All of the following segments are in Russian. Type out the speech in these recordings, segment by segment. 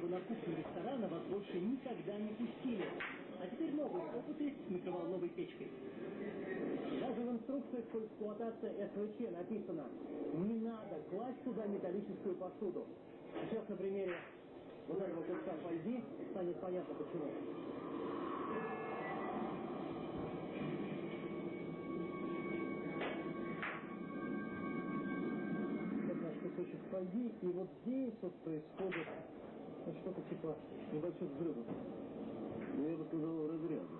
чтобы на кухню ресторана вас больше никогда не пустили. А теперь новые опыты с микроволновой печкой. Даже в инструкциях по эксплуатации СВЧ написано «Не надо класть туда металлическую посуду». Сейчас на примере вот этого куска фольги станет понятно почему. Это наш кусочек фольги, и вот здесь вот происходит ну, что-то типа небольших взрывов. Ну, я бы сказал, разряды.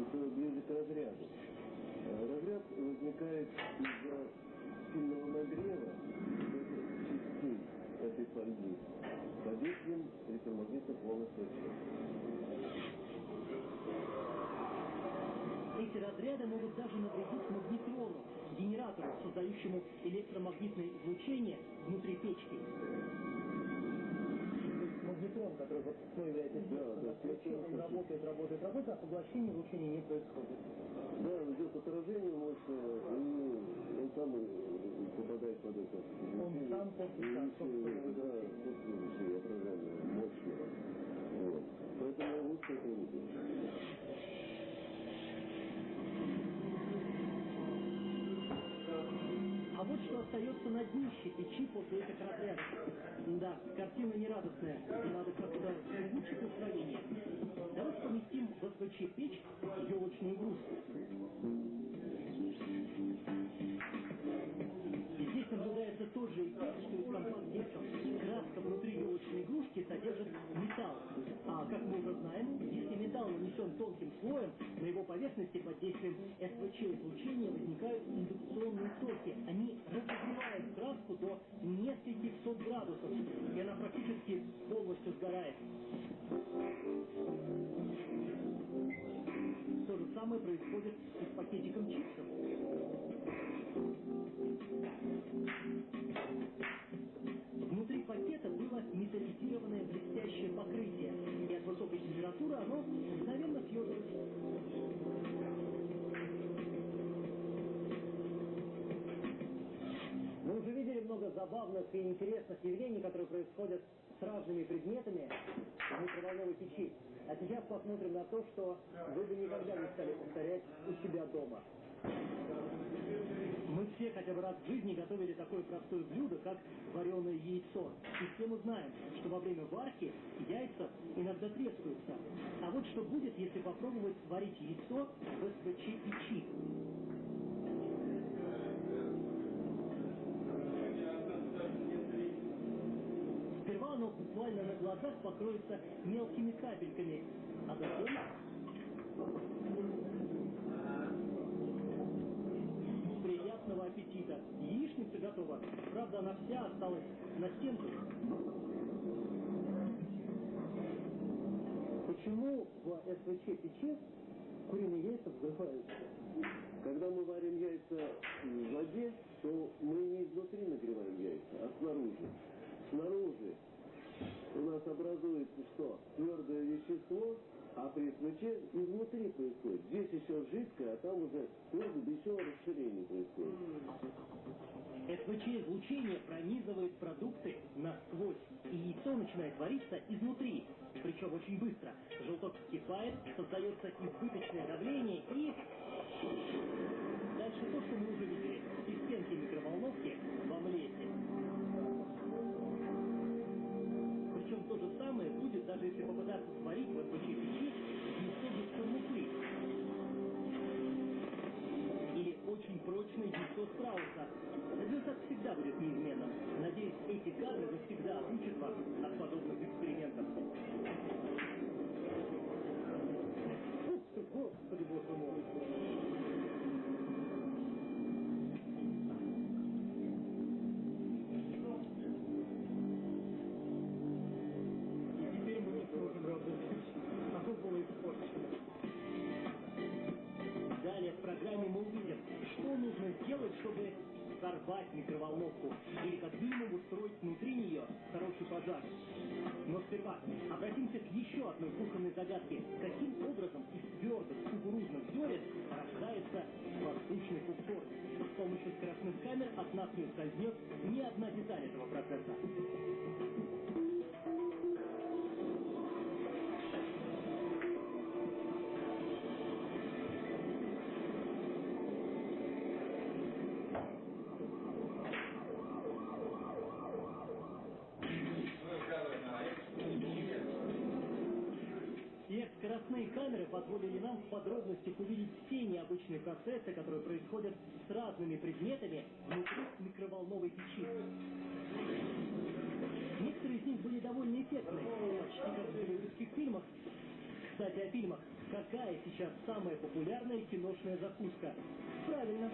Это ближе к разряду. Э, Разряд возникает из-за сильного нагрева частей этой фольги под действием электромагнитных волн. Эти разряды могут даже навредить магнетрону, генератору, создающему электромагнитное излучение внутри печки. Магнетрон, который вот что является Да, да, свечой, он работает, работает, работает, а поглощения излучения не происходит. Да, идет отражение мощное, и он сам попадает под это. Он сам И да, еще отражение мощного. Вот. Поэтому лучше это не А вот что остается на днище печи после этих разрядов. Да, картина нерадостная. Надо как-то улучшить настроение. Давайте поместим в СВЧ печь елочную игрушку. И здесь наблюдается тот же эффект, что и в компакт-дисках. Краска внутри елочной игрушки содержит металл. А как мы уже знаем, если металл нанесен тонким слоем, на его поверхности под действием СВЧ излучения возникают индукционные токи. Они самое происходит и с пакетиком чипсов. Внутри пакета было металлизированное блестящее покрытие, и от высокой температуры оно мгновенно съежилось. Мы уже видели много забавных и интересных явлений, которые происходят с разными предметами в микроволновой печи. А сейчас посмотрим на то, что вы бы никогда не стали повторять у себя дома. Мы все хотя бы раз в жизни готовили такое простое блюдо, как вареное яйцо. И все мы знаем, что во время варки яйца иногда трескаются. А вот что будет, если попробовать сварить яйцо оно буквально на глазах покроется мелкими капельками, а затем приятного аппетита. Яичница готова. Правда, она вся осталась на стенке. Почему в СВЧ печи куриные яйца взрываются? Когда мы варим яйца в воде, то мы не изнутри нагреваем яйца, а снаружи. Снаружи у нас образуется что? Твердое вещество, а при свече изнутри происходит. Здесь еще жидкое, а там уже твердое, да еще расширение происходит. СВЧ-излучение пронизывает продукты насквозь, и яйцо начинает вариться изнутри, причем очень быстро. Желток вскипает, создается избыточное давление и... Дальше то, что мы уже видели. Из стенки микроволновки будет, даже если попытаться сварить в СВЧ печи яйцо без скорлупы. Или очень прочное яйцо страуса. Результат всегда будет неизменным. Надеюсь, эти кадры навсегда отучат вас от подобных экспериментов. Взорвать микроволновку или как минимум устроить внутри нее хороший пожар. Но сперва обратимся к еще одной кухонной загадке. Каким образом из твердых кукурузных зерен рождается воздушный попкорн? С помощью скоростных камер от нас не ускользнет ни одна деталь этого процесса. Скоростные камеры позволили нам в подробностях увидеть все необычные процессы, которые происходят с разными предметами внутри микроволновой печи. Некоторые из них были довольно эффектные, почти как в голливудских фильмах. Кстати, о фильмах. Какая сейчас самая популярная киношная закуска? Правильно.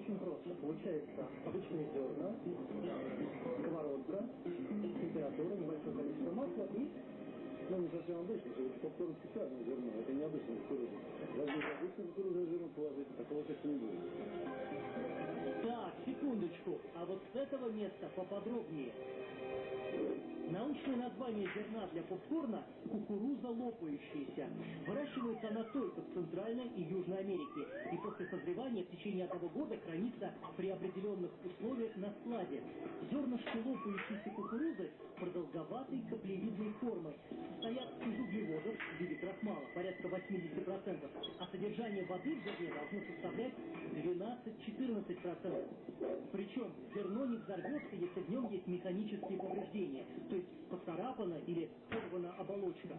Очень просто. Получается обычные зерна, сковородка, температура, небольшое количество масла и Ну, не совсем обычно, это попкорн специальное зерно, это не обычное кукуруза. Даже обычное кукурузное зерно положить, такого эффекта не будет. Так, секундочку. А вот с этого места поподробнее. Научное название зерна для попкорна – кукуруза лопающаяся. Выращивается она только в Центральной и Южной Америке. И после созревания в течение одного года хранится при определенных условиях на складе. Зернышки лопающейся кукурузы продолговатой каплевидной формы. Состоят из углеводов в виде крахмала, порядка 80%. А содержание воды в зерне должно составлять 12-14%. Причем зерно не взорвется, если в нем есть механические повреждения, то есть поцарапана или порвана оболочка.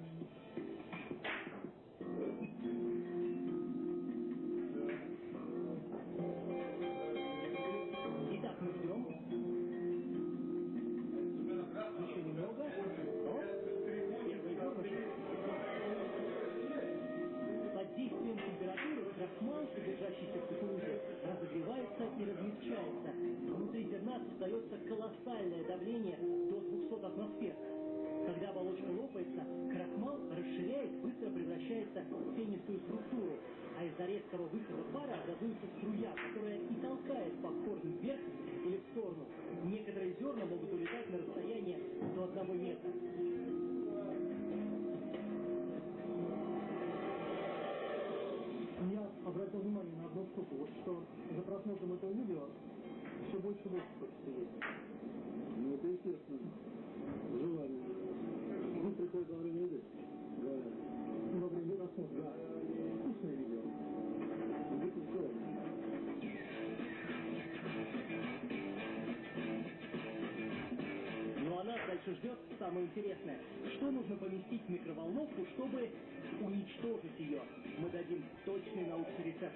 Обратил внимание на одну штуку, вот что за просмотром этого видео все больше и больше хочется есть. Ну, это естественно. Желание. Ну, приходит во время еды. Говорят. Во время просмотра. Да. Вкусное видео. Дальше ждет самое интересное. Что нужно поместить в микроволновку, чтобы уничтожить ее? Мы дадим точный научный рецепт.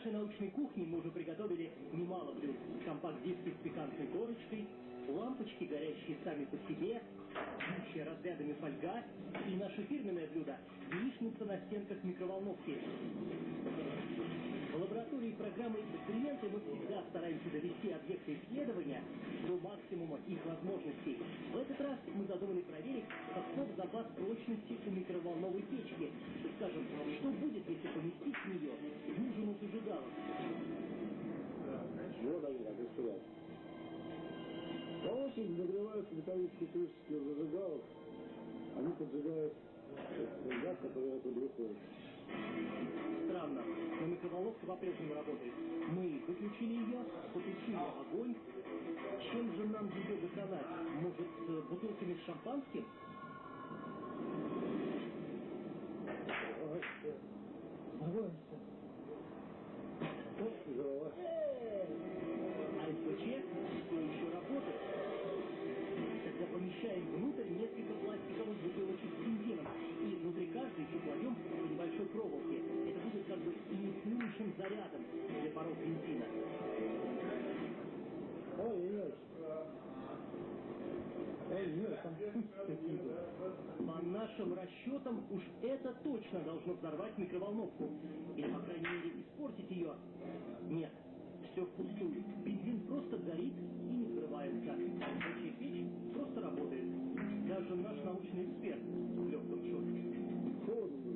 Нашей научной кухне мы уже приготовили немало блюд. Компакт-диски с пикантной корочкой, лампочки, горящие сами по себе, бьющая разрядами фольга и наше фирменное блюдо – яичница на стенках микроволновки. В лаборатории программы «Эксперименты» мы всегда стараемся довести объекты исследования до максимума их возможностей. В этот раз мы задумали проверить, каков запас прочности у микроволновой печки. Скажем, что будет, если Очереди нагреваются металлические у зажигалок. Они поджигают газ, который оттуда выходит. Странно, но микроволновка по-прежнему работает. Мы выключили ее, потушили огонь. Чем же нам ее доконать? Может, бутылками с шампанским? Взрываемся. Вот, Помещаем внутрь несколько пластиковых бутылочек с бензином. И внутри каждой по небольшой проволоке. Это будет как бы инициирующим зарядом для паров бензина. Пусть какие-то. По нашим расчетам, уж это точно должно взорвать микроволновку. Или, по крайней мере, испортить ее. Нет, все впустую. Бензин просто горит и не наш научный эксперт Лёха Шоткин. Холодно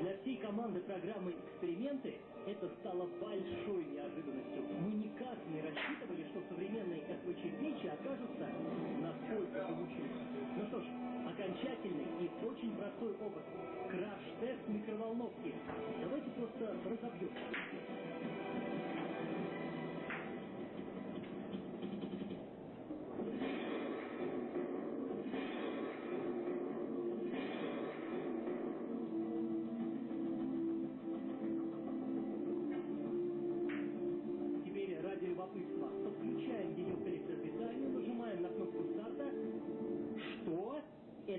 Для всей команды программы «Эксперименты» это стало большой неожиданностью. Мы никак не рассчитывали, что современные СВЧ-печи окажутся настолько получились. Ну что ж, окончательный и очень простой опыт. Краш-тест микроволновки. Давайте просто разобьем.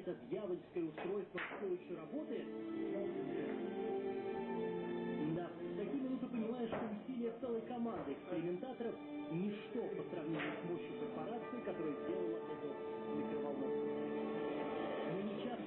Это дьявольское устройство все еще работает? Да, в такие минуты понимаешь, что усилия целой команды экспериментаторов ничто по сравнению с мощью корпорации, которая сделала эту микроволновку.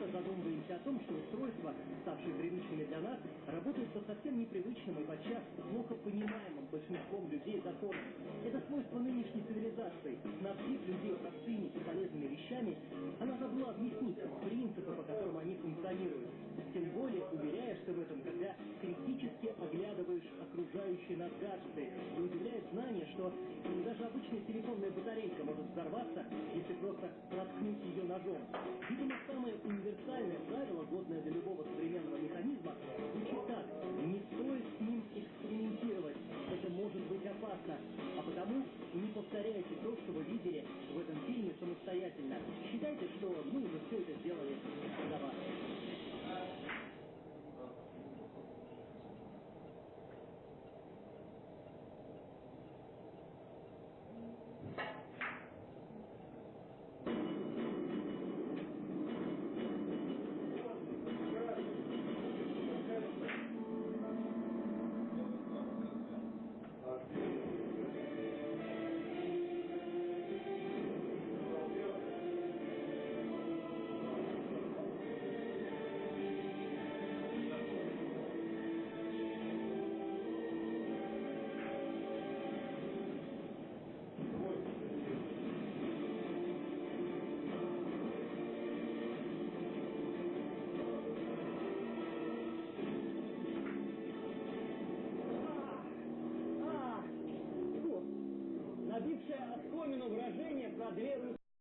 Часто задумываемся о том, что устройства, ставшие привычными для нас, работают по совсем непривычным и подчас плохо понимаемым большинством людей законам. Это свойство нынешней цивилизации. Снабдив людей простыми и полезными вещами, она забыла объяснить принципы, по которым они функционируют. Тем более уверяешься в этом, когда критически оглядываешь окружающие нас гаджеты и удивляет знание, что даже обычная телефонная батарейка может взорваться, если просто проткнуть ее ножом. Видимо, универсальное правило, годное для